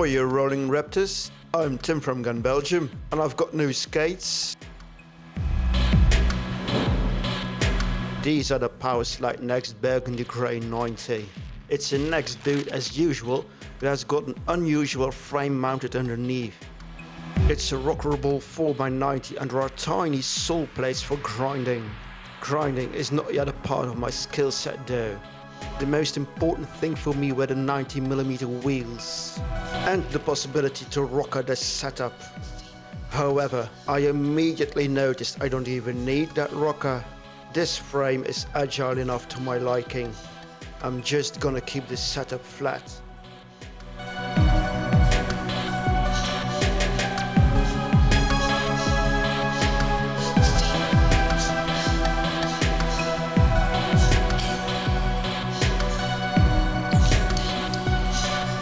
are you rolling Raptors? I'm Tim from Gun Belgium and I've got new skates. These are the Powerslide Next Burgundy Grey 90. It's a Next boot as usual, but has got an unusual frame mounted underneath. It's a rockerable 4x90 and there are tiny sole plates for grinding. Grinding is not yet a part of my skill set though. The most important thing for me were the 90mm wheels and the possibility to rocker the setup. However, I immediately noticed I don't even need that rocker. This frame is agile enough to my liking. I'm just gonna keep this setup flat.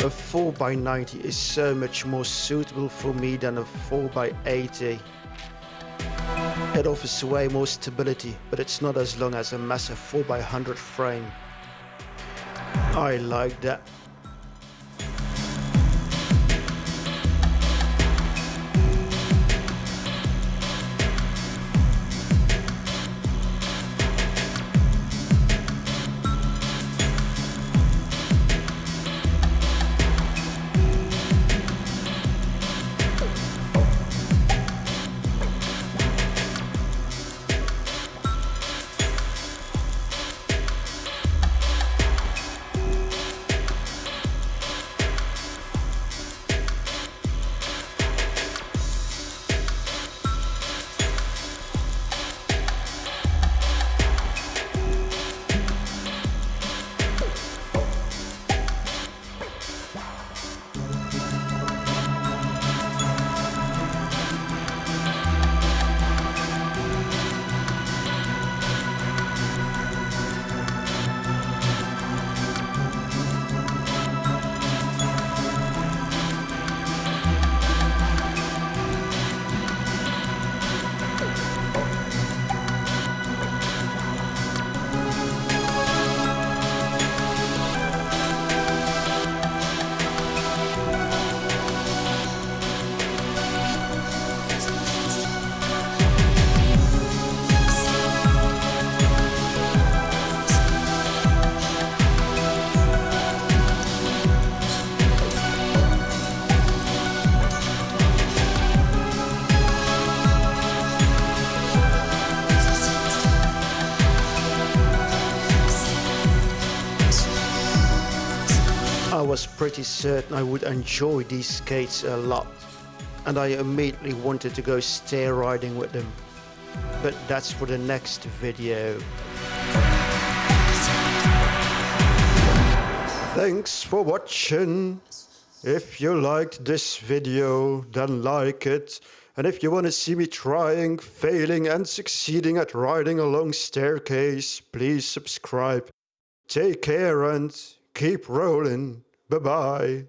A 4x90 is so much more suitable for me than a 4x80. It offers way more stability, but it's not as long as a massive 4x100 frame. I like that. I was pretty certain I would enjoy these skates a lot and I immediately wanted to go stair riding with them. But that's for the next video. Thanks for watching. If you liked this video, then like it. And if you want to see me trying, failing and succeeding at riding a long staircase, please subscribe. Take care and keep rolling. Bye bye.